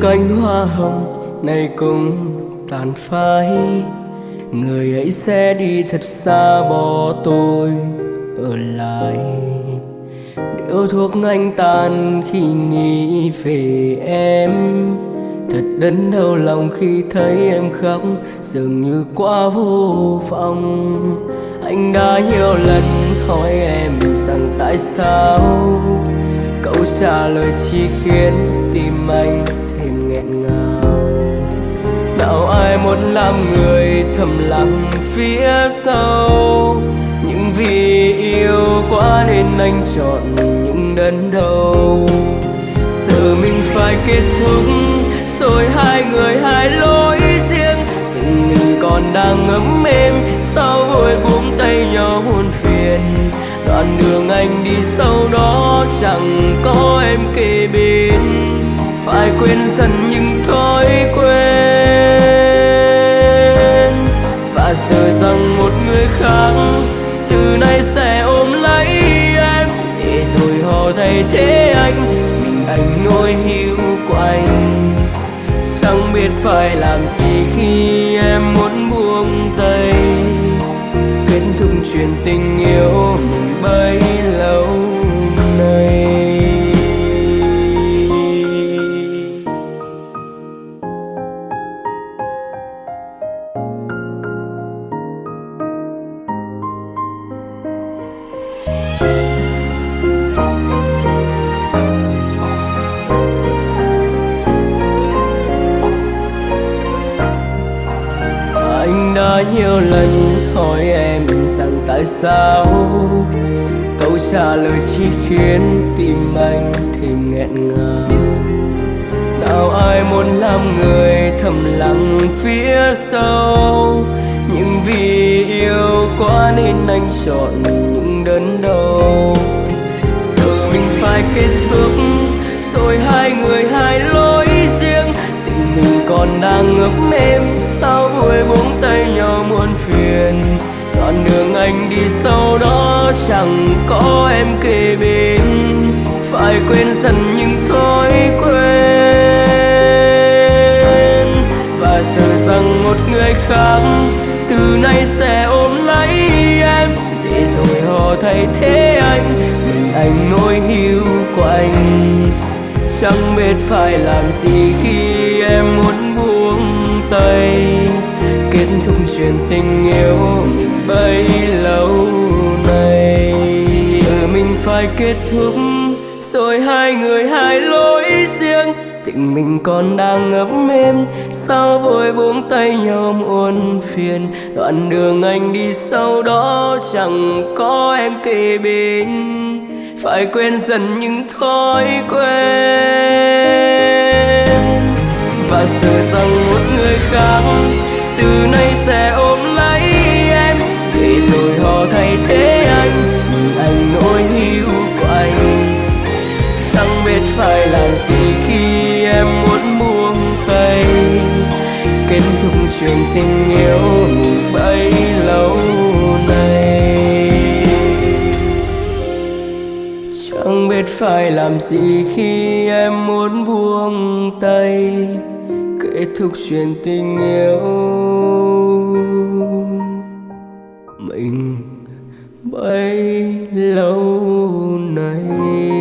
cánh hoa hồng này cũng tàn phai. Người ấy sẽ đi thật xa bỏ tôi ở lại. Điếu thuốc anh tàn khi nghĩ về em, thật đớn đau lòng khi thấy em khóc, dường như quá vô vọng. Anh đã nhiều lần hỏi em rằng tại sao câu trả lời chỉ khiến tim anh nghẹn ngào. Nào ai muốn làm người thầm lặng phía sau? Nhưng vì yêu quá nên anh chọn những đớn đau. Sợ mình phải kết thúc, rồi hai người hai lối riêng. Tình mình còn đang ngấm êm sao vội buông tay nhau buồn phiền. Đoạn đường anh đi sau đó chẳng có em kề bên phải quên dần những thói quen. Và sợ rằng một người khác từ nay sẽ ôm lấy em. Để rồi họ thay thế anh, mình anh nỗi hiu của anh chẳng biết phải làm gì khi em nhiều lần hỏi em, rằng tại sao? Câu trả lời chỉ khiến tim anh thêm nghẹn ngào. Nào ai muốn làm người thầm lặng phía sau? Nhưng vì yêu quá nên anh chọn những đớn đau. Sợ mình phải kết thúc, rồi hai người hai lối đang ngập em sao vui buông tay nhau muôn phiền? Đoạn đường anh đi sau đó chẳng có em kề bên. Phải quên dần những thói quen. Và sợ rằng một người khác từ nay sẽ ôm lấy em. Để rồi họ thay thế anh, mình anh nỗi hiu của anh chẳng biết phải làm gì khi em muốn buông tay kết thúc chuyện tình yêu bấy lâu nay. Ừ mình phải kết thúc, rồi hai người hai lối riêng. Tình mình còn đang ngấm êm, sao vội buông tay nhau muôn phiền. Đoạn đường anh đi sau đó chẳng có em kề bên. Phải quên dần những thói quen. Và rằng một người khác. Từ nay sẽ ôm lấy em, để rồi họ thay thế anh nhưng anh nỗi hiu của anh chẳng biết phải làm gì khi em muốn buông tay. Kết thúc chuyện tình yêu bấy lâu nay. Chẳng biết phải làm gì khi em muốn buông tay để thực truyền tình yêu. Mình bấy lâu nay